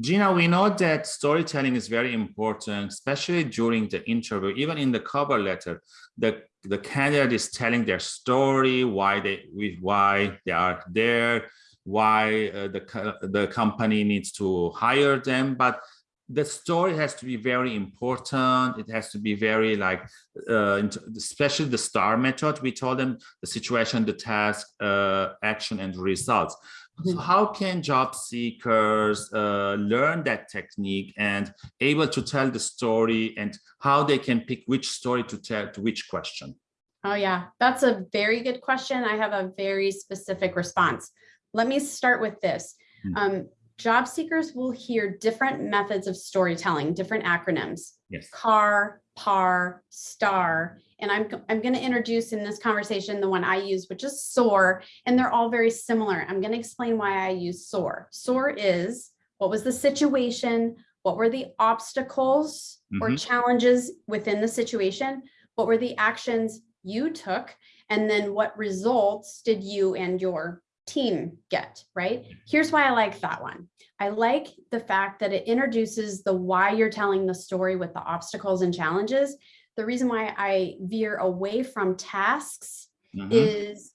Gina, we know that storytelling is very important, especially during the interview, even in the cover letter, the, the candidate is telling their story, why they, why they are there, why uh, the, the company needs to hire them. But the story has to be very important. It has to be very like, uh, especially the STAR method. We told them the situation, the task, uh, action, and results. So mm-hmm. how can job seekers uh, learn that technique and able to tell the story and how they can pick which story to tell to which question? Oh yeah, that's a very good question. I have a very specific response. Let me start with this. Hmm. Um, job seekers will hear different methods of storytelling, different acronyms, yes. CAR, PAR, STAR, and I'm, I'm going to introduce in this conversation the one I use, which is SOAR, and they're all very similar. I'm going to explain why I use SOAR. SOAR is what was the situation, what were the obstacles mm -hmm. or mm-hmm. challenges within the situation, what were the actions you took, and then what results did you and your team get, right? Here's why I like that one. I like the fact that it introduces the why you're telling the story with the obstacles and challenges. The reason why I veer away from tasks mm -hmm. is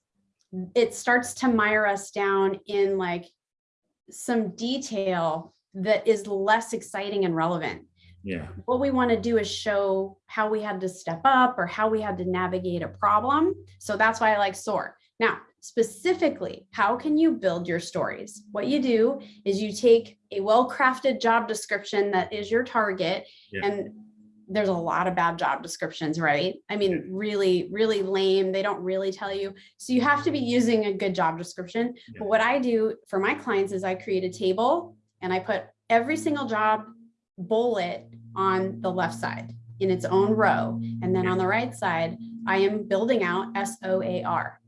it starts to mire us down in like some detail that is less exciting and relevant. Yeah. What we want to do is show how we had to step up or how we had to navigate a problem. So that's why I like SOAR. Now, specifically, how can you build your stories? What you do is you take a well-crafted job description that is your target yeah. and there's a lot of bad job descriptions, right? I mean, really, really lame. They don't really tell you. So you have to be using a good job description. Yeah. But what I do for my clients is I create a table and I put every single job bullet on the left side in its own row. And then on the right side, I am building out S-O-A-R.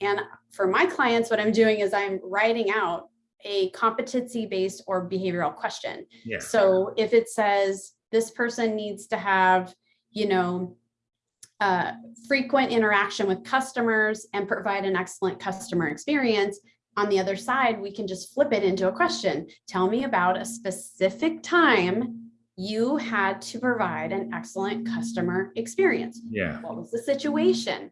And for my clients, what I'm doing is I'm writing out a competency-based or behavioral question. Yeah. So if it says this person needs to have, you know, uh, frequent interaction with customers and provide an excellent customer experience, on the other side, we can just flip it into a question. Tell me about a specific time you had to provide an excellent customer experience. Yeah. What was the situation?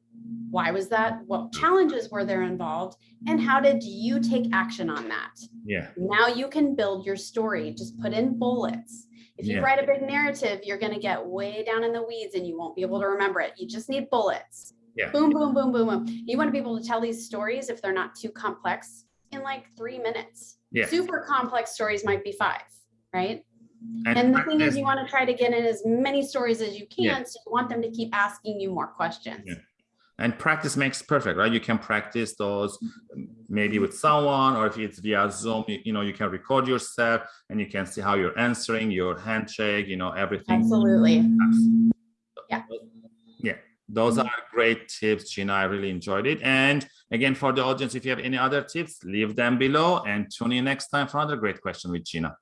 Why was that? What challenges were there involved? And how did you take action on that? Yeah. Now you can build your story. Just put in bullets. If you yeah. write a big narrative, you're going to get way down in the weeds and you won't be able to remember it. You just need bullets. Yeah. Boom, boom, boom, boom, boom. You want to be able to tell these stories if they're not too complex in like three minutes. Yeah. Super complex stories might be five, right? And, and the thing is, you want to try to get in as many stories as you can. Yeah. So you want them to keep asking you more questions. Yeah and practice makes perfect right? You can practice those maybe with someone or if it's via zoom you, you, know you can record yourself and you can see how you're answering your handshake you know everything. Absolutely. Yeah. Yeah. Those are great tips gina. I really enjoyed it. And again for the audience if you have any other tips leave them below and tune in next time for another great question with gina